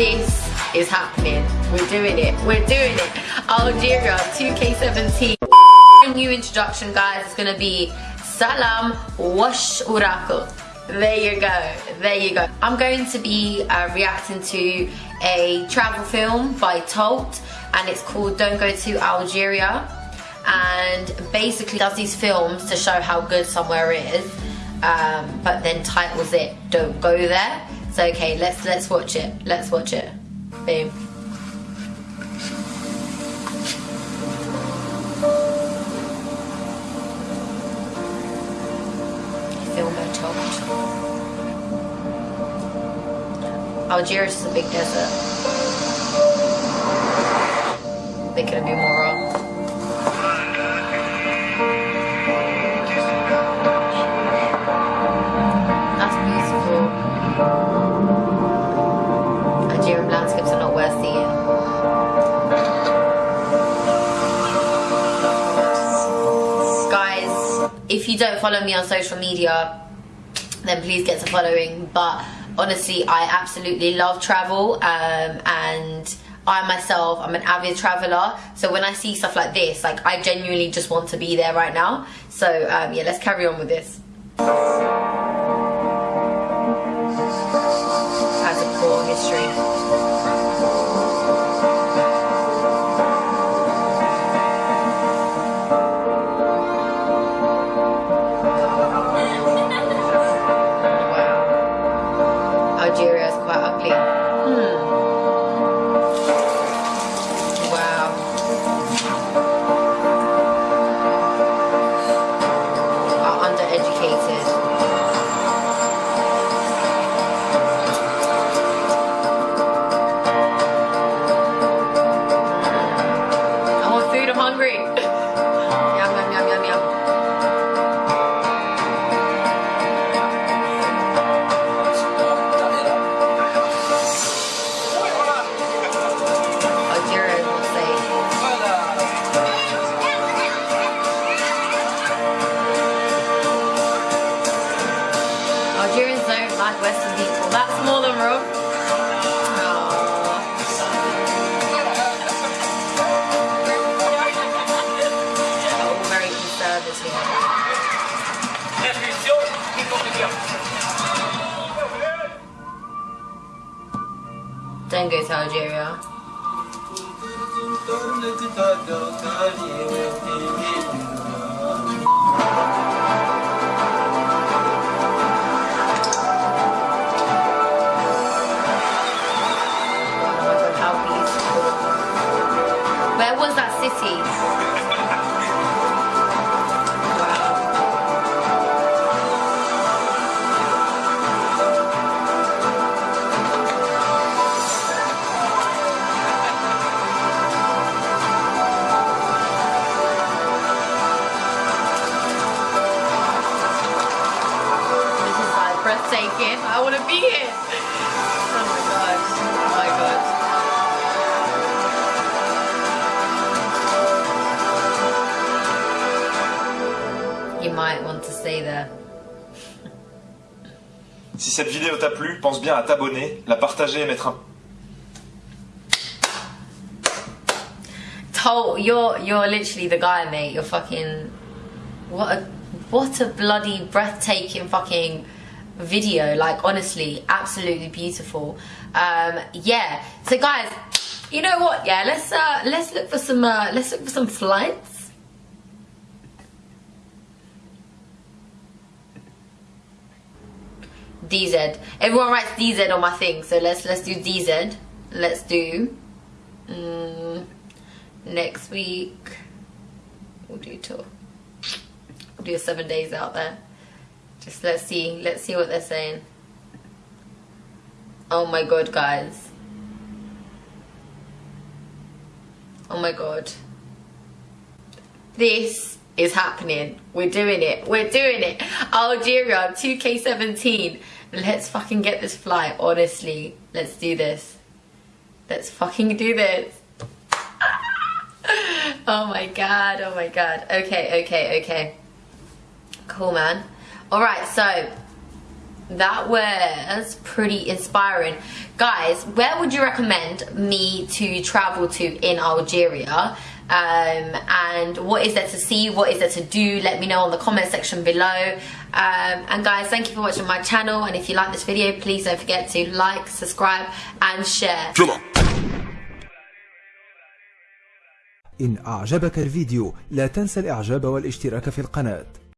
this is happening. We're doing it. We're doing it. Algeria 2K17. New introduction, guys, is gonna be Salam Wash Uraku. There you go. There you go. I'm going to be uh, reacting to a travel film by Tolt, and it's called Don't Go to Algeria. And basically does these films to show how good somewhere is, um, but then titles it Don't Go There. Okay, let's let's watch it. Let's watch it. Boom. Film by Tolt. Algiers is a big desert. They couldn't be more Guys, if you don't follow me on social media, then please get to following. But honestly, I absolutely love travel um, and I myself, I'm an avid traveler. So when I see stuff like this, like I genuinely just want to be there right now. So um, yeah, let's carry on with this. Has a poor history. Western people. That's more than wrong. Oh, very conservative. Don't go to Algeria. I want to be here. Oh my gosh. Oh my gosh. You might want to stay there. Si cette vidéo t'a plu, pense bien à t'abonner, la partager et mettre un Tolt you're you're literally the guy, mate. You're fucking what a what a bloody breathtaking fucking video. Like honestly, absolutely beautiful. Um, yeah. So guys, you know what? Yeah, let's uh, let's look for some uh, let's look for some flights. DZ. Everyone writes DZ on my thing, so let's let's do DZ. Let's do. Mm, next week we'll do tour we'll do seven days out there just let's see let's see what they're saying. Oh my god guys. Oh my god. This is happening. We're doing it. We're doing it. Algeria 2k17 let's fucking get this flight honestly. Let's do this. Let's fucking do this. Oh my god, oh my god. Okay, okay, okay. Cool, man. Alright, so that was pretty inspiring. Guys, where would you recommend me to travel to in Algeria? Um, and what is there to see? What is there to do? Let me know on the comment section below. Um, and guys, thank you for watching my channel. And if you like this video, please don't forget to like, subscribe, and share. إن أعجبك الفيديو لا تنسى الإعجاب والاشتراك في القناة